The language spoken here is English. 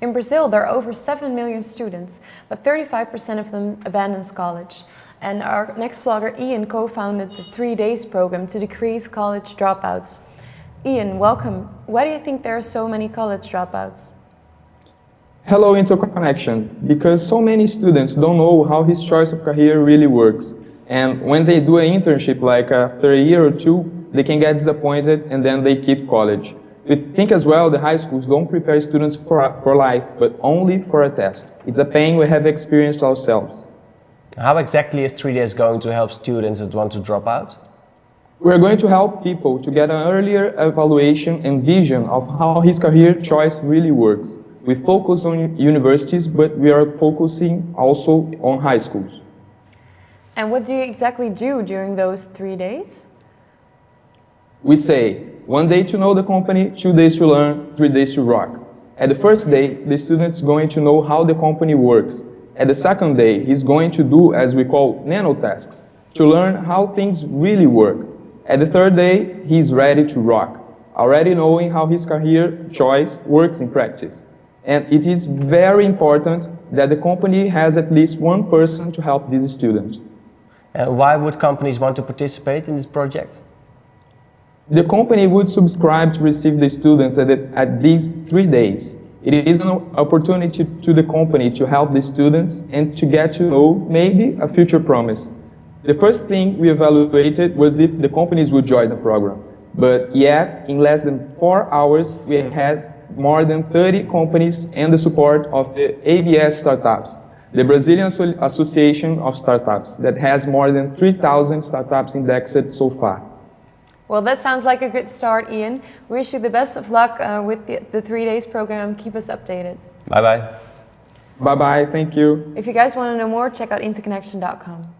In Brazil, there are over 7 million students, but 35% of them abandons college. And our next vlogger, Ian, co-founded the Three Days program to decrease college dropouts. Ian, welcome. Why do you think there are so many college dropouts? Hello Interconnection, because so many students don't know how his choice of career really works. And when they do an internship, like after a year or two, they can get disappointed and then they keep college. We think as well the high schools don't prepare students for, for life, but only for a test. It's a pain we have experienced ourselves. How exactly is 3 days going to help students that want to drop out? We're going to help people to get an earlier evaluation and vision of how his career choice really works. We focus on universities, but we are focusing also on high schools. And what do you exactly do during those three days? We say, one day to know the company, two days to learn, three days to rock. At the first day, the student is going to know how the company works. At the second day, he's going to do, as we call, nano tasks, to learn how things really work. At the third day, he's ready to rock, already knowing how his career choice works in practice. And it is very important that the company has at least one person to help this student. Uh, why would companies want to participate in this project? The company would subscribe to receive the students at, at these three days. It is an opportunity to the company to help the students and to get to know maybe a future promise. The first thing we evaluated was if the companies would join the program. But yet, in less than four hours, we had more than 30 companies and the support of the ABS Startups, the Brazilian Association of Startups, that has more than 3,000 startups indexed so far. Well, that sounds like a good start, Ian. We wish you the best of luck uh, with the, the three days program. Keep us updated. Bye-bye. Bye-bye. Thank you. If you guys want to know more, check out interconnection.com.